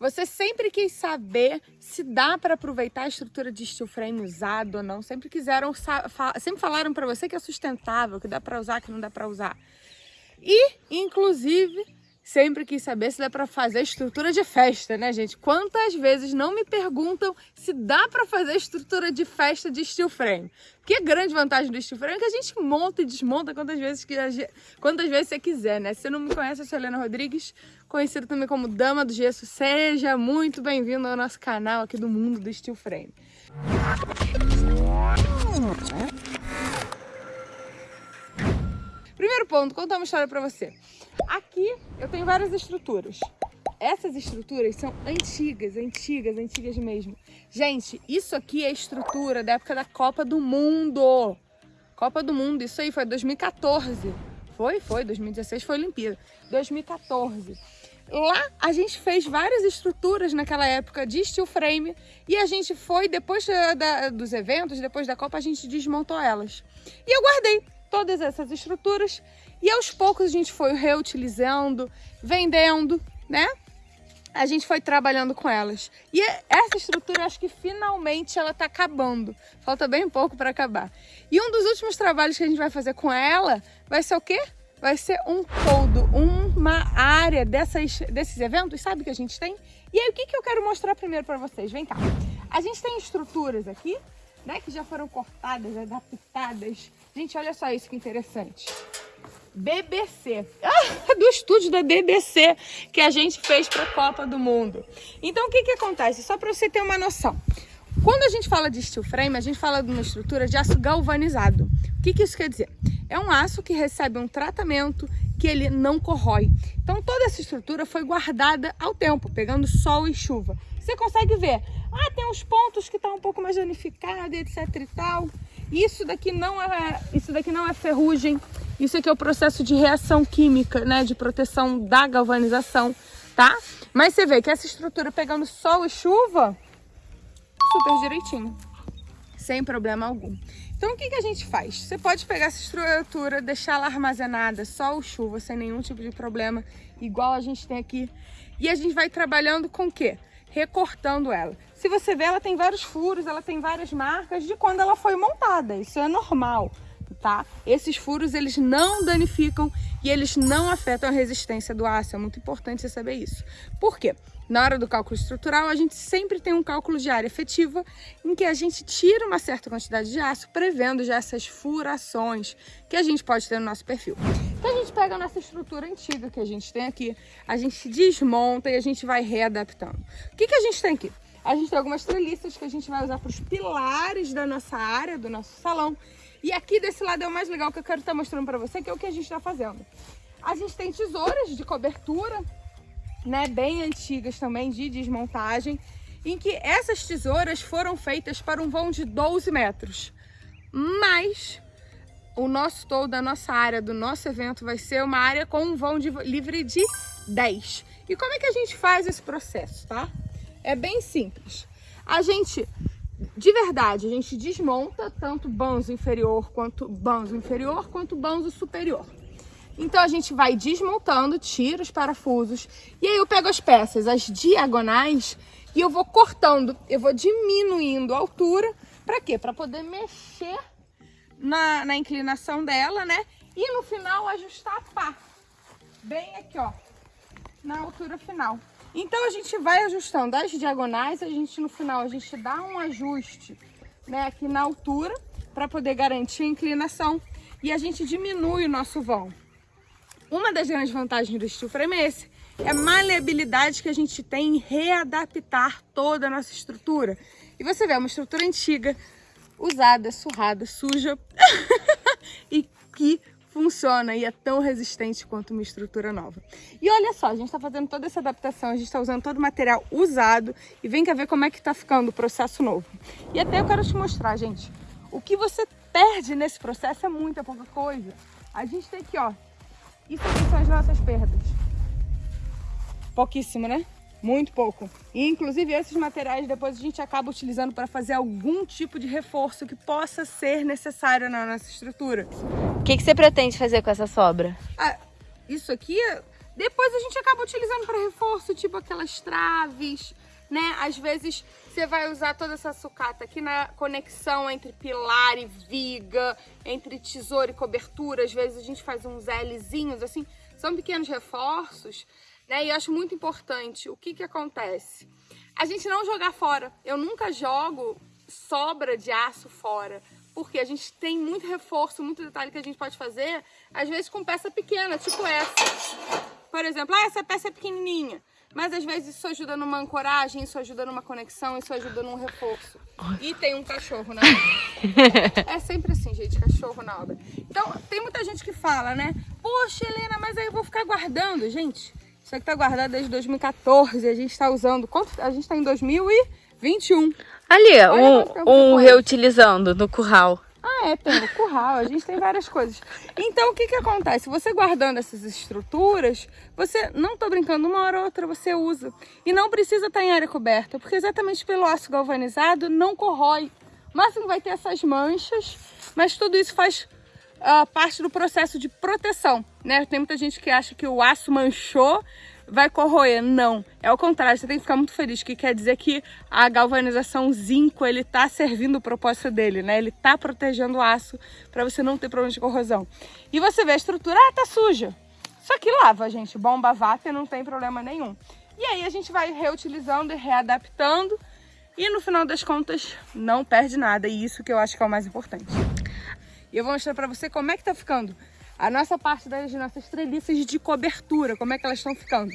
Você sempre quis saber se dá para aproveitar a estrutura de steel frame usado ou não. Sempre quiseram, sempre falaram para você que é sustentável, que dá para usar, que não dá para usar. E, inclusive, sempre quis saber se dá para fazer estrutura de festa, né, gente? Quantas vezes não me perguntam se dá para fazer estrutura de festa de steel frame? A grande vantagem do steel frame é que a gente monta e desmonta quantas vezes, que quantas vezes você quiser, né? Se você não me conhece, eu sou Helena Rodrigues, conhecida também como Dama do Gesso. Seja muito bem-vindo ao nosso canal aqui do mundo do steel frame. Primeiro ponto, contar uma história pra você. Aqui eu tenho várias estruturas. Essas estruturas são antigas, antigas, antigas mesmo. Gente, isso aqui é estrutura da época da Copa do Mundo. Copa do Mundo, isso aí foi 2014. Foi? Foi, 2016 foi Olimpíada. 2014. Lá a gente fez várias estruturas naquela época de steel frame e a gente foi, depois da, dos eventos, depois da Copa, a gente desmontou elas. E eu guardei todas essas estruturas e aos poucos a gente foi reutilizando, vendendo, né? A gente foi trabalhando com elas. E essa estrutura, acho que finalmente ela tá acabando. Falta bem pouco para acabar. E um dos últimos trabalhos que a gente vai fazer com ela vai ser o quê? Vai ser um todo, uma área dessas, desses eventos, sabe que a gente tem? E aí, o que, que eu quero mostrar primeiro para vocês? Vem cá. A gente tem estruturas aqui, né, que já foram cortadas, adaptadas. Gente, olha só isso que interessante. BBC, ah, do estúdio da BBC que a gente fez para a Copa do Mundo. Então, o que, que acontece? Só para você ter uma noção. Quando a gente fala de steel frame, a gente fala de uma estrutura de aço galvanizado. O que, que isso quer dizer? É um aço que recebe um tratamento que ele não corrói. Então, toda essa estrutura foi guardada ao tempo, pegando sol e chuva. Você consegue ver, ah, tem uns pontos que estão tá um pouco mais danificados, etc e tal. Isso daqui não é, isso daqui não é ferrugem, isso aqui é o processo de reação química, né, de proteção da galvanização, tá? Mas você vê que essa estrutura pegando sol e chuva, super direitinho, sem problema algum. Então o que, que a gente faz? Você pode pegar essa estrutura, deixar ela armazenada, sol ou chuva, sem nenhum tipo de problema, igual a gente tem aqui. E a gente vai trabalhando com o quê? recortando ela. Se você ver, ela tem vários furos, ela tem várias marcas de quando ela foi montada. Isso é normal, tá? Esses furos, eles não danificam e eles não afetam a resistência do aço. É muito importante você saber isso. Por quê? Na hora do cálculo estrutural, a gente sempre tem um cálculo de área efetiva em que a gente tira uma certa quantidade de aço, prevendo já essas furações que a gente pode ter no nosso perfil. Então a gente pega a nossa estrutura antiga que a gente tem aqui, a gente desmonta e a gente vai readaptando. O que, que a gente tem aqui? A gente tem algumas treliças que a gente vai usar para os pilares da nossa área, do nosso salão. E aqui desse lado é o mais legal que eu quero estar mostrando para você, que é o que a gente está fazendo. A gente tem tesouras de cobertura, né, bem antigas também, de desmontagem, em que essas tesouras foram feitas para um vão de 12 metros. Mas o nosso todo, a nossa área do nosso evento vai ser uma área com um vão de, livre de 10. E como é que a gente faz esse processo, tá? É bem simples. A gente, de verdade, a gente desmonta tanto banzo inferior quanto banzo inferior quanto banzo superior. Então a gente vai desmontando, tira os parafusos e aí eu pego as peças, as diagonais e eu vou cortando, eu vou diminuindo a altura, para quê? Para poder mexer na, na inclinação dela, né? E no final ajustar a pá. Bem aqui, ó. Na altura final. Então a gente vai ajustando as diagonais, a gente no final a gente dá um ajuste, né, aqui na altura para poder garantir a inclinação e a gente diminui o nosso vão. Uma das grandes vantagens do steel frame é esse, é a maleabilidade que a gente tem em readaptar toda a nossa estrutura. E você vê, é uma estrutura antiga, usada, surrada, suja e que funciona e é tão resistente quanto uma estrutura nova. E olha só, a gente está fazendo toda essa adaptação, a gente está usando todo o material usado e vem cá ver como é que está ficando o processo novo. E até eu quero te mostrar, gente, o que você perde nesse processo é muita pouca coisa. A gente tem aqui, ó, isso aqui são as nossas perdas. Pouquíssimo, né? Muito pouco. E, inclusive, esses materiais depois a gente acaba utilizando para fazer algum tipo de reforço que possa ser necessário na nossa estrutura. Que, que você pretende fazer com essa sobra? Ah, isso aqui Depois a gente acaba utilizando para reforço, tipo aquelas traves, né? Às vezes você vai usar toda essa sucata aqui na conexão entre pilar e viga, entre tesouro e cobertura. Às vezes a gente faz uns Lzinhos, assim, são pequenos reforços, né? E eu acho muito importante. O que que acontece? A gente não jogar fora. Eu nunca jogo sobra de aço fora. Porque a gente tem muito reforço, muito detalhe que a gente pode fazer, às vezes com peça pequena, tipo essa. Por exemplo, ah, essa peça é pequenininha. Mas às vezes isso ajuda numa ancoragem, isso ajuda numa conexão, isso ajuda num reforço. E tem um cachorro na obra. É sempre assim, gente, cachorro na obra. Então, tem muita gente que fala, né? Poxa, Helena, mas aí eu vou ficar guardando. Gente, isso aqui tá guardado desde 2014, a gente tá usando... Quanto? A gente tá em 2021. Ali, um, um reutilizando no curral. Ah, é, tem o curral, a gente tem várias coisas. Então, o que que acontece? Você guardando essas estruturas, você, não tô brincando, uma hora ou outra você usa. E não precisa estar em área coberta, porque exatamente pelo aço galvanizado não corrói. O máximo vai ter essas manchas, mas tudo isso faz uh, parte do processo de proteção, né? Tem muita gente que acha que o aço manchou, vai corroer. Não, é o contrário, você tem que ficar muito feliz, que quer dizer que a galvanização zinco, ele tá servindo o propósito dele, né? Ele tá protegendo o aço para você não ter problema de corrosão. E você vê a estrutura, ah, tá suja. Só que lava, gente, bomba váter não tem problema nenhum. E aí a gente vai reutilizando e readaptando e no final das contas não perde nada. E isso que eu acho que é o mais importante. E eu vou mostrar para você como é que tá ficando a nossa parte das nossas treliças de cobertura, como é que elas estão ficando.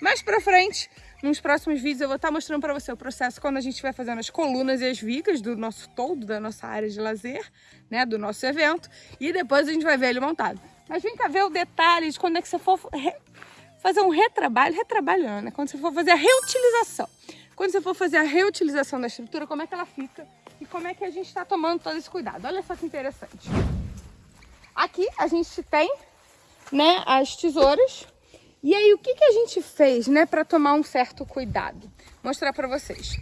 Mais pra frente, nos próximos vídeos, eu vou estar mostrando para você o processo quando a gente vai fazendo as colunas e as vigas do nosso todo, da nossa área de lazer, né, do nosso evento, e depois a gente vai ver ele montado. Mas vem cá ver o detalhe de quando é que você for fazer um retrabalho, retrabalho não, né, quando você for fazer a reutilização. Quando você for fazer a reutilização da estrutura, como é que ela fica e como é que a gente está tomando todo esse cuidado. Olha só que interessante. Aqui a gente tem, né, as tesouras. E aí, o que, que a gente fez, né, para tomar um certo cuidado? Mostrar para vocês.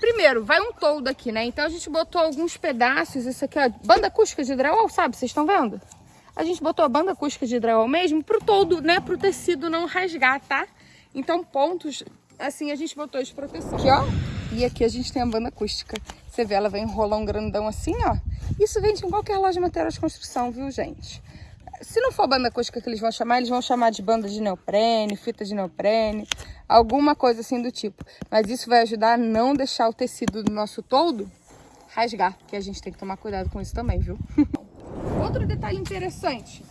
Primeiro, vai um toldo aqui, né? Então a gente botou alguns pedaços, isso aqui, ó, banda acústica de drywall, sabe? Vocês estão vendo? A gente botou a banda acústica de drywall mesmo pro toldo, né, pro tecido não rasgar, tá? Então pontos, assim, a gente botou de proteção. Aqui, ó. E aqui a gente tem a banda acústica. Você vê, ela vai enrolar um grandão assim, ó. Isso vende em qualquer loja de material de construção, viu, gente? Se não for banda acústica que eles vão chamar, eles vão chamar de banda de neoprene, fita de neoprene, alguma coisa assim do tipo. Mas isso vai ajudar a não deixar o tecido do nosso toldo rasgar, que a gente tem que tomar cuidado com isso também, viu? Outro detalhe interessante,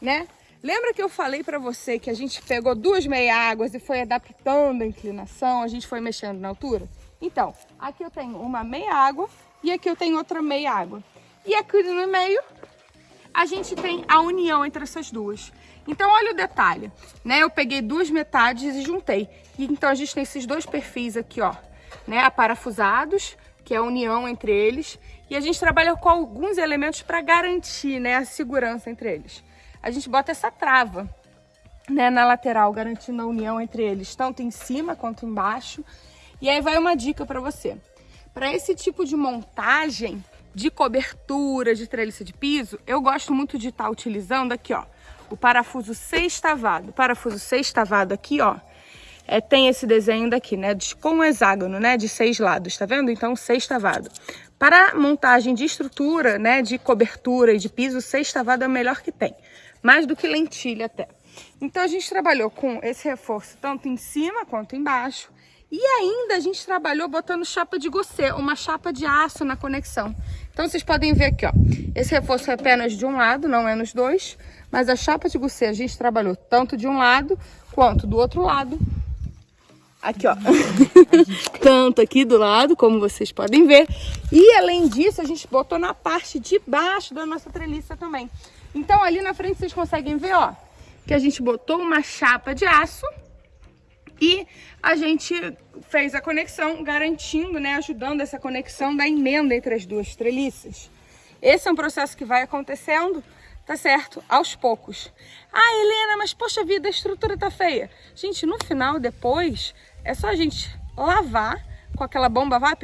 né? Lembra que eu falei para você que a gente pegou duas meia-águas e foi adaptando a inclinação, a gente foi mexendo na altura? Então, aqui eu tenho uma meia-água e aqui eu tenho outra meia-água. E aqui no meio, a gente tem a união entre essas duas. Então, olha o detalhe, né? Eu peguei duas metades e juntei. E, então, a gente tem esses dois perfis aqui, ó, né? Aparafusados, que é a união entre eles. E a gente trabalha com alguns elementos para garantir, né, a segurança entre eles. A gente bota essa trava, né, na lateral, garantindo a união entre eles, tanto em cima quanto embaixo. E aí vai uma dica para você. Para esse tipo de montagem, de cobertura, de treliça de piso, eu gosto muito de estar tá utilizando aqui, ó, o parafuso sextavado. O parafuso sextavado aqui, ó, é, tem esse desenho daqui, né, de, com um hexágono, né, de seis lados, tá vendo? Então, sextavado. Para montagem de estrutura, né, de cobertura e de piso, sextavado é o melhor que tem. Mais do que lentilha até. Então, a gente trabalhou com esse reforço tanto em cima quanto embaixo. E ainda a gente trabalhou botando chapa de gossê, uma chapa de aço na conexão. Então vocês podem ver aqui, ó. Esse reforço é apenas de um lado, não é nos dois. Mas a chapa de gossê a gente trabalhou tanto de um lado quanto do outro lado. Aqui, ó. tanto aqui do lado, como vocês podem ver. E além disso, a gente botou na parte de baixo da nossa treliça também. Então ali na frente vocês conseguem ver, ó. Que a gente botou uma chapa de aço e a gente fez a conexão, garantindo, né, ajudando essa conexão da emenda entre as duas treliças. Esse é um processo que vai acontecendo, tá certo? Aos poucos. Ah, Helena, mas poxa vida, a estrutura tá feia. Gente, no final, depois, é só a gente lavar com aquela bomba VAP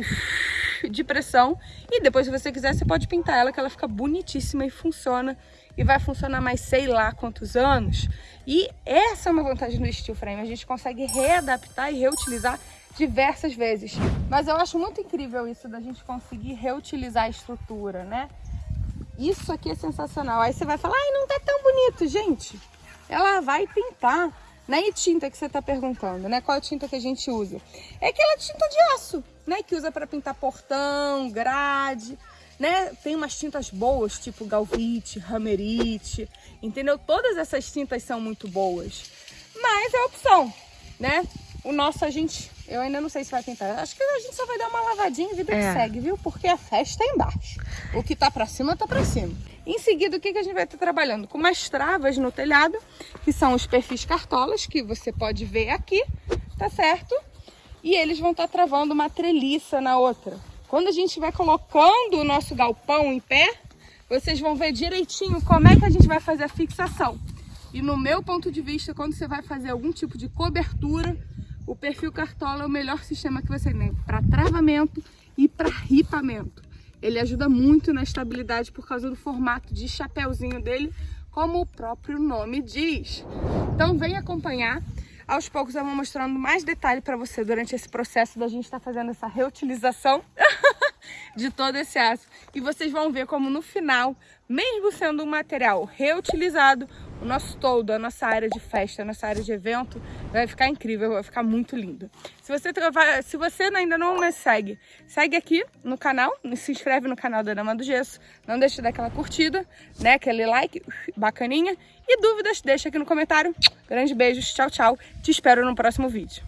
de pressão. E depois, se você quiser, você pode pintar ela, que ela fica bonitíssima e funciona. E vai funcionar mais sei lá quantos anos. E essa é uma vantagem do steel frame. A gente consegue readaptar e reutilizar diversas vezes. Mas eu acho muito incrível isso da gente conseguir reutilizar a estrutura, né? Isso aqui é sensacional. Aí você vai falar, ai, não tá tão bonito, gente. Ela vai pintar. Não é tinta que você está perguntando, né? Qual a tinta que a gente usa? É aquela tinta de aço, né? Que usa para pintar portão, grade, né? Tem umas tintas boas, tipo galvite, ramerite, entendeu? Todas essas tintas são muito boas. Mas é opção, né? O nosso a gente, eu ainda não sei se vai pintar. Acho que a gente só vai dar uma lavadinha e vida é. que segue, viu? Porque a festa é embaixo. O que tá pra cima, tá pra cima. Em seguida, o que, que a gente vai estar trabalhando? Com umas travas no telhado, que são os perfis cartolas, que você pode ver aqui, tá certo? E eles vão estar travando uma treliça na outra. Quando a gente vai colocando o nosso galpão em pé, vocês vão ver direitinho como é que a gente vai fazer a fixação. E no meu ponto de vista, quando você vai fazer algum tipo de cobertura, o perfil cartola é o melhor sistema que você tem para travamento e para ripamento. Ele ajuda muito na estabilidade por causa do formato de chapéuzinho dele, como o próprio nome diz. Então vem acompanhar. Aos poucos eu vou mostrando mais detalhe para você durante esse processo da gente estar tá fazendo essa reutilização de todo esse aço. E vocês vão ver como no final, mesmo sendo um material reutilizado, o nosso todo, a nossa área de festa, a nossa área de evento, vai ficar incrível, vai ficar muito lindo. Se você, se você ainda não me segue, segue aqui no canal, se inscreve no canal da Dama do Gesso, não deixa de dar aquela curtida, né, aquele like bacaninha, e dúvidas deixa aqui no comentário. Grandes beijos, tchau, tchau, te espero no próximo vídeo.